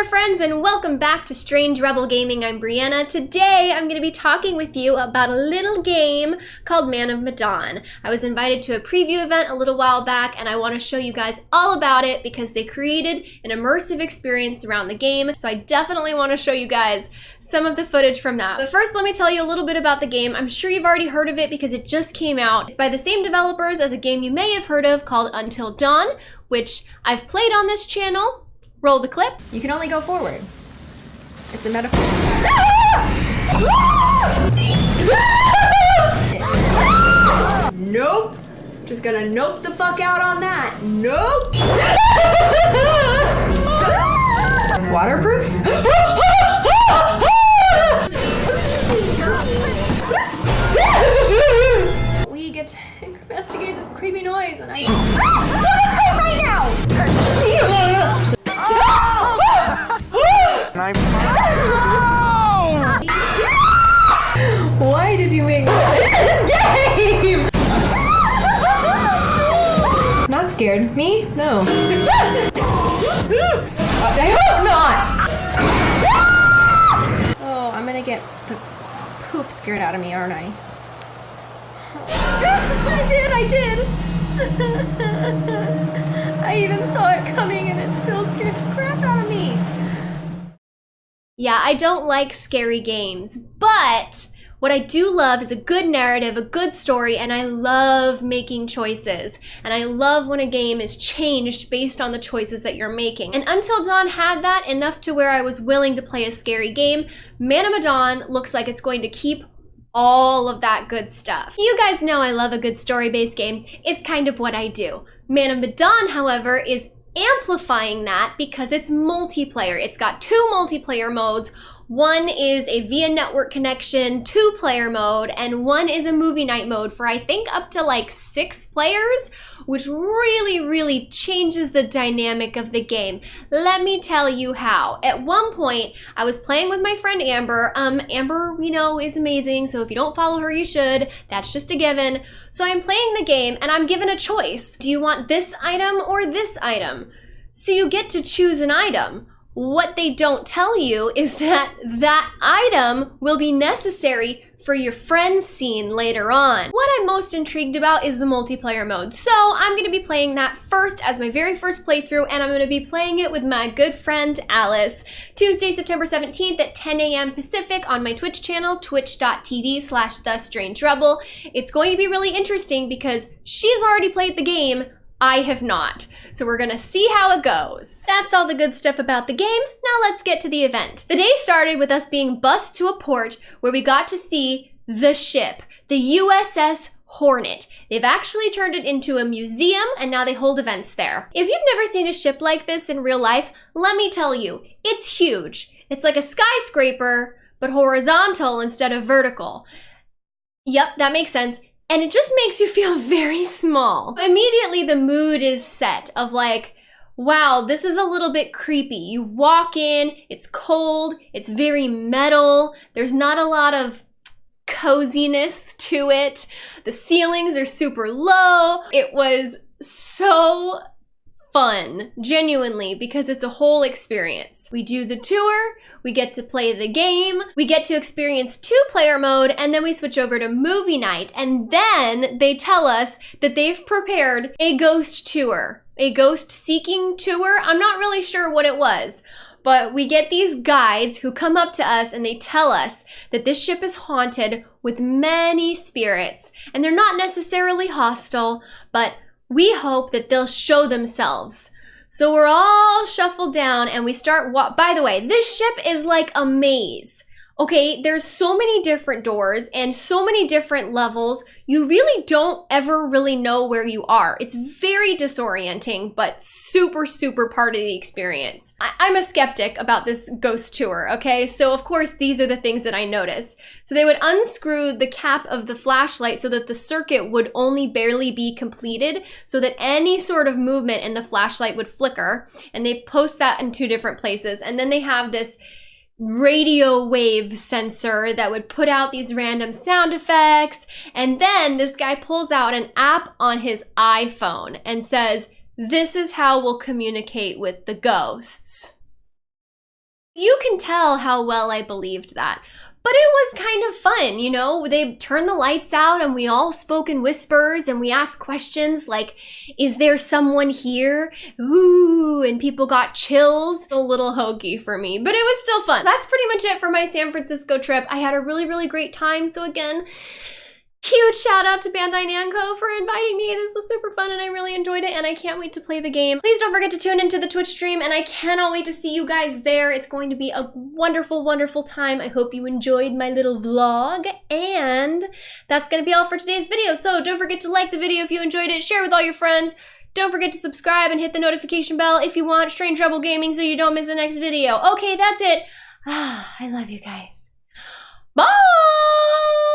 there, friends, and welcome back to Strange Rebel Gaming. I'm Brianna. Today, I'm going to be talking with you about a little game called Man of Medan. I was invited to a preview event a little while back, and I want to show you guys all about it because they created an immersive experience around the game, so I definitely want to show you guys some of the footage from that. But first, let me tell you a little bit about the game. I'm sure you've already heard of it because it just came out. It's by the same developers as a game you may have heard of called Until Dawn, which I've played on this channel Roll the clip. You can only go forward. It's a metaphor. nope. Just gonna nope the fuck out on that. Nope. Waterproof? scared. Me? No. I hope uh, not! Oh, I'm gonna get the poop scared out of me, aren't I? I did, I did! I even saw it coming and it still scared the crap out of me. Yeah, I don't like scary games, but what I do love is a good narrative, a good story, and I love making choices. And I love when a game is changed based on the choices that you're making. And Until Dawn had that enough to where I was willing to play a scary game. Man of Medan looks like it's going to keep all of that good stuff. You guys know I love a good story-based game. It's kind of what I do. Man of Medan, however, is amplifying that because it's multiplayer. It's got two multiplayer modes. One is a via network connection two player mode, and one is a movie night mode for I think up to like six players, which really, really changes the dynamic of the game. Let me tell you how. At one point, I was playing with my friend Amber. Um, Amber, we know, is amazing, so if you don't follow her, you should. That's just a given. So I'm playing the game, and I'm given a choice. Do you want this item or this item? So you get to choose an item. What they don't tell you is that that item will be necessary for your friend's scene later on. What I'm most intrigued about is the multiplayer mode. So I'm gonna be playing that first as my very first playthrough and I'm gonna be playing it with my good friend Alice. Tuesday, September 17th at 10 a.m. Pacific on my Twitch channel, twitch.tv slash The Strange Rebel. It's going to be really interesting because she's already played the game, I have not. So we're gonna see how it goes. That's all the good stuff about the game. Now let's get to the event. The day started with us being bused to a port where we got to see the ship, the USS Hornet. They've actually turned it into a museum and now they hold events there. If you've never seen a ship like this in real life, let me tell you, it's huge. It's like a skyscraper, but horizontal instead of vertical. Yep, that makes sense and it just makes you feel very small. Immediately the mood is set of like, wow, this is a little bit creepy. You walk in, it's cold, it's very metal, there's not a lot of coziness to it. The ceilings are super low. It was so fun, genuinely, because it's a whole experience. We do the tour, we get to play the game, we get to experience two player mode, and then we switch over to movie night. And then they tell us that they've prepared a ghost tour, a ghost seeking tour. I'm not really sure what it was. But we get these guides who come up to us and they tell us that this ship is haunted with many spirits. And they're not necessarily hostile, but we hope that they'll show themselves. So we're all shuffled down and we start, by the way, this ship is like a maze. Okay, there's so many different doors and so many different levels. You really don't ever really know where you are. It's very disorienting, but super, super part of the experience. I am a skeptic about this ghost tour, okay? So of course, these are the things that I noticed. So they would unscrew the cap of the flashlight so that the circuit would only barely be completed so that any sort of movement in the flashlight would flicker. And they post that in two different places. And then they have this radio wave sensor that would put out these random sound effects. And then this guy pulls out an app on his iPhone and says, this is how we'll communicate with the ghosts. You can tell how well I believed that. But it was kind of fun, you know? They turned the lights out and we all spoke in whispers and we asked questions like, is there someone here? Ooh, and people got chills. A little hokey for me, but it was still fun. That's pretty much it for my San Francisco trip. I had a really, really great time. So again, Huge shout out to Bandai Namco for inviting me. This was super fun and I really enjoyed it and I can't wait to play the game. Please don't forget to tune into the Twitch stream and I cannot wait to see you guys there. It's going to be a wonderful, wonderful time. I hope you enjoyed my little vlog and that's going to be all for today's video. So don't forget to like the video if you enjoyed it, share with all your friends. Don't forget to subscribe and hit the notification bell if you want Strange Rebel Gaming so you don't miss the next video. Okay, that's it. Ah, I love you guys. Bye!